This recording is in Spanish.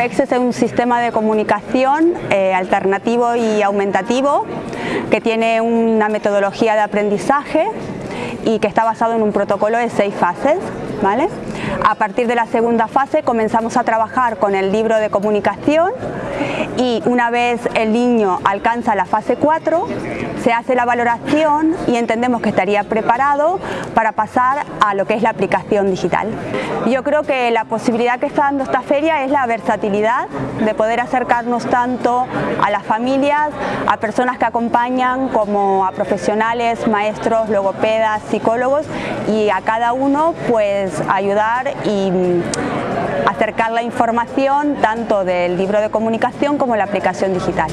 PEX es un sistema de comunicación eh, alternativo y aumentativo que tiene una metodología de aprendizaje y que está basado en un protocolo de seis fases. ¿vale? A partir de la segunda fase comenzamos a trabajar con el libro de comunicación y una vez el niño alcanza la fase 4 se hace la valoración y entendemos que estaría preparado para pasar a lo que es la aplicación digital. Yo creo que la posibilidad que está dando esta feria es la versatilidad de poder acercarnos tanto a las familias, a personas que acompañan como a profesionales, maestros, logopedas, psicólogos y a cada uno pues ayudar y acercar la información tanto del libro de comunicación como la aplicación digital.